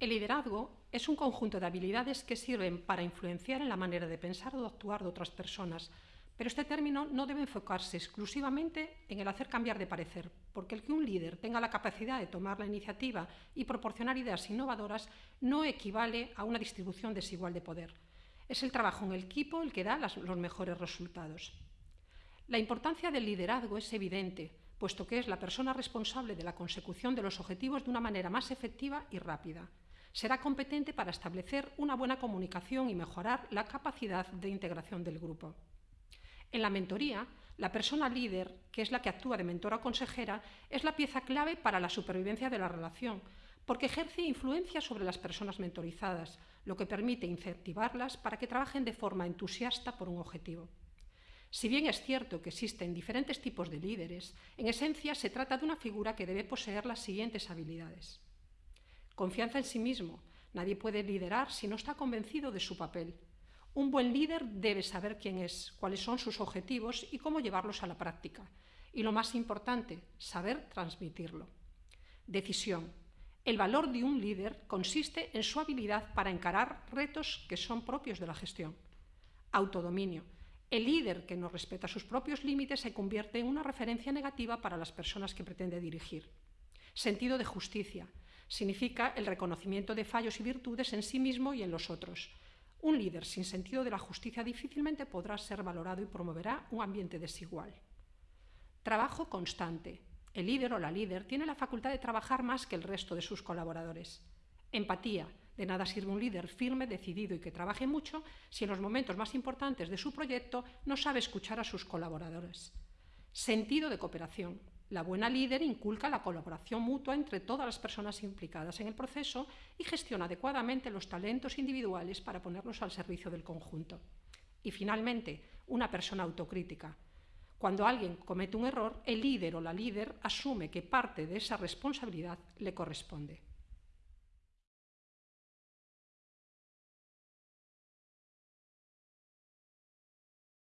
El liderazgo es un conjunto de habilidades que sirven para influenciar en la manera de pensar o de actuar de otras personas, pero este término no debe enfocarse exclusivamente en el hacer cambiar de parecer, porque el que un líder tenga la capacidad de tomar la iniciativa y proporcionar ideas innovadoras no equivale a una distribución desigual de poder. Es el trabajo en el equipo el que da los mejores resultados. La importancia del liderazgo es evidente, puesto que es la persona responsable de la consecución de los objetivos de una manera más efectiva y rápida será competente para establecer una buena comunicación y mejorar la capacidad de integración del grupo. En la mentoría, la persona líder, que es la que actúa de mentora o consejera, es la pieza clave para la supervivencia de la relación, porque ejerce influencia sobre las personas mentorizadas, lo que permite incentivarlas para que trabajen de forma entusiasta por un objetivo. Si bien es cierto que existen diferentes tipos de líderes, en esencia se trata de una figura que debe poseer las siguientes habilidades. Confianza en sí mismo. Nadie puede liderar si no está convencido de su papel. Un buen líder debe saber quién es, cuáles son sus objetivos y cómo llevarlos a la práctica. Y lo más importante, saber transmitirlo. Decisión. El valor de un líder consiste en su habilidad para encarar retos que son propios de la gestión. Autodominio. El líder que no respeta sus propios límites se convierte en una referencia negativa para las personas que pretende dirigir. Sentido de justicia significa el reconocimiento de fallos y virtudes en sí mismo y en los otros. Un líder sin sentido de la justicia difícilmente podrá ser valorado y promoverá un ambiente desigual. Trabajo constante. El líder o la líder tiene la facultad de trabajar más que el resto de sus colaboradores. Empatía. De nada sirve un líder firme, decidido y que trabaje mucho si en los momentos más importantes de su proyecto no sabe escuchar a sus colaboradores. Sentido de cooperación. La buena líder inculca la colaboración mutua entre todas las personas implicadas en el proceso y gestiona adecuadamente los talentos individuales para ponerlos al servicio del conjunto. Y finalmente, una persona autocrítica. Cuando alguien comete un error, el líder o la líder asume que parte de esa responsabilidad le corresponde.